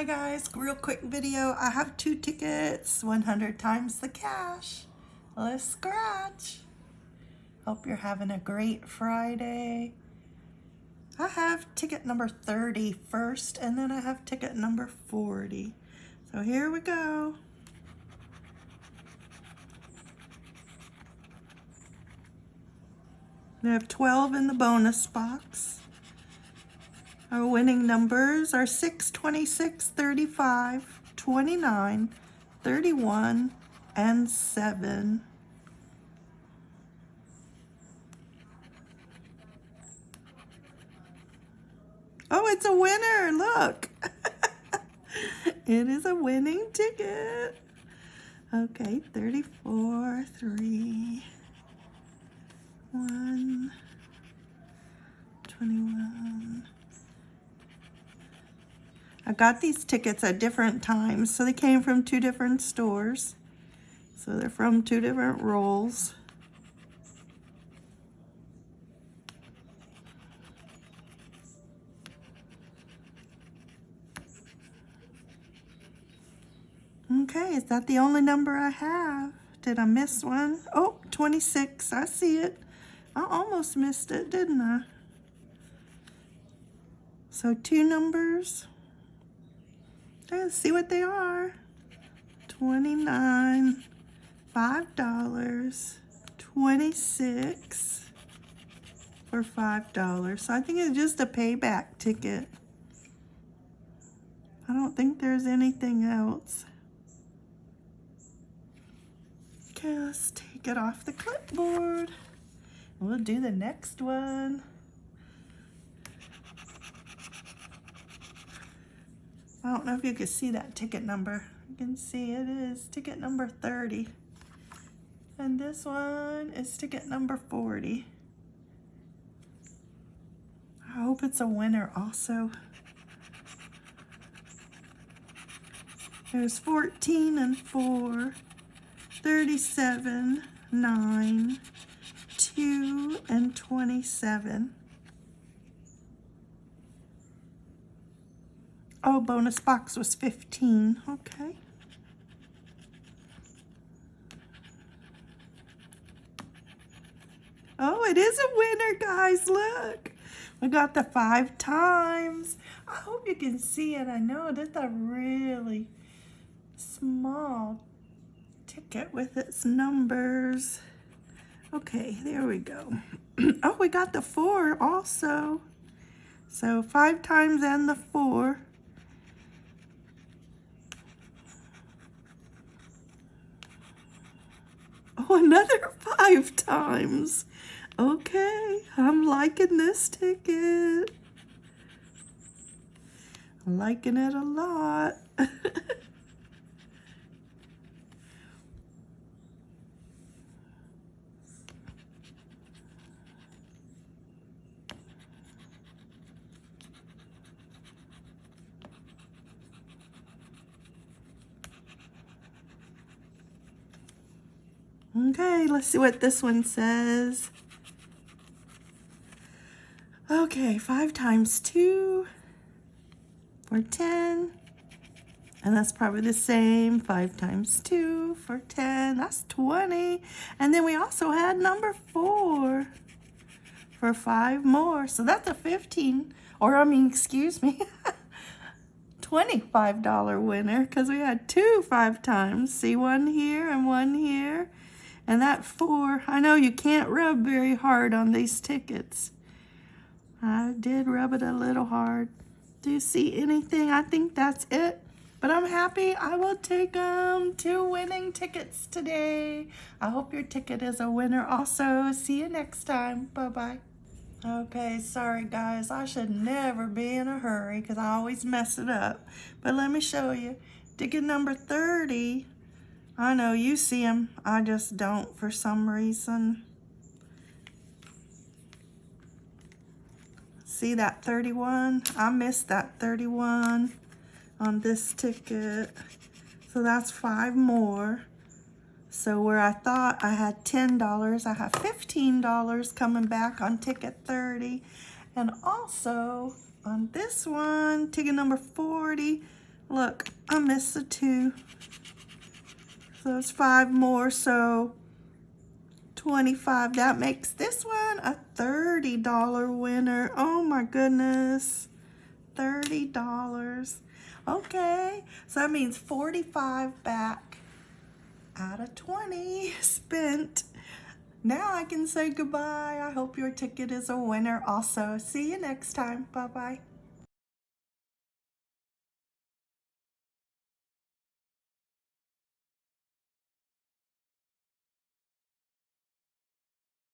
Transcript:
guys, real quick video. I have two tickets, 100 times the cash. Let's scratch. Hope you're having a great Friday. I have ticket number 30 first, and then I have ticket number 40. So here we go. We have 12 in the bonus box. Our winning numbers are 6, 26, 35, 29, 31, and 7. Oh, it's a winner. Look. it is a winning ticket. Okay, 34, 3, 1, I got these tickets at different times, so they came from two different stores. So they're from two different rolls. Okay, is that the only number I have? Did I miss one? Oh, 26, I see it. I almost missed it, didn't I? So two numbers. Let's see what they are. 29 $5, 26 for $5. So I think it's just a payback ticket. I don't think there's anything else. Okay, let's take it off the clipboard. We'll do the next one. I don't know if you can see that ticket number. You can see it is ticket number 30. And this one is ticket number 40. I hope it's a winner also. There's 14 and 4, 37, 9, 2, and 27. Oh, bonus box was 15. Okay. Oh, it is a winner, guys. Look. We got the five times. I hope you can see it. I know it is a really small ticket with its numbers. Okay, there we go. oh, we got the four also. So five times and the four. Oh, another five times. Okay, I'm liking this ticket. I'm liking it a lot. Okay, let's see what this one says. Okay, 5 times 2 for 10. And that's probably the same. 5 times 2 for 10. That's 20. And then we also had number 4 for 5 more. So that's a 15. Or, I mean, excuse me. $25 winner because we had two five times. See one here and one here. And that four, I know you can't rub very hard on these tickets. I did rub it a little hard. Do you see anything? I think that's it. But I'm happy I will take um, two winning tickets today. I hope your ticket is a winner also. See you next time. Bye-bye. Okay, sorry guys. I should never be in a hurry because I always mess it up. But let me show you. Ticket number 30 I know you see them. I just don't for some reason. See that 31? I missed that 31 on this ticket. So that's five more. So where I thought I had $10, I have $15 coming back on ticket 30. And also on this one, ticket number 40, Look, I missed the two. So it's five more, so 25. That makes this one a $30 winner. Oh my goodness. $30. Okay, so that means 45 back out of 20 spent. Now I can say goodbye. I hope your ticket is a winner also. See you next time. Bye-bye.